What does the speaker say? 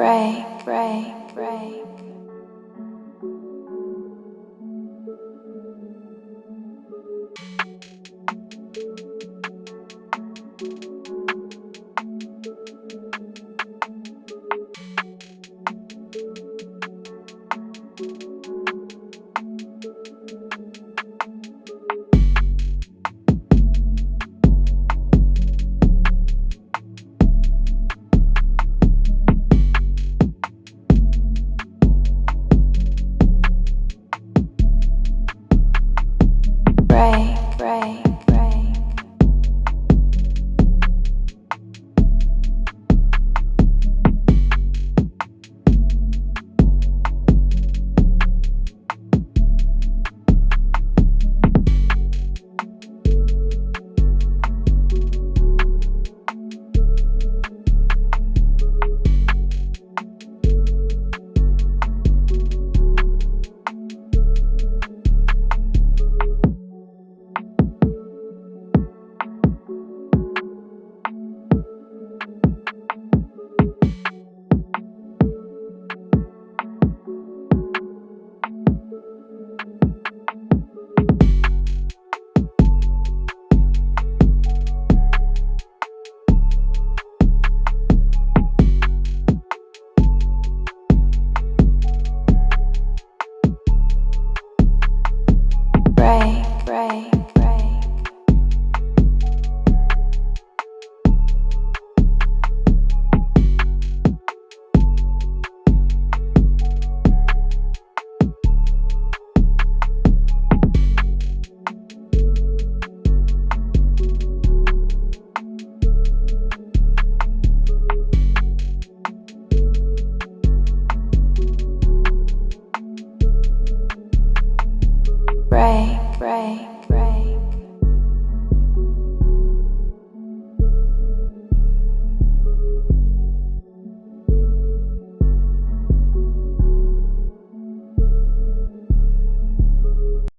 break, break, break. Break, break.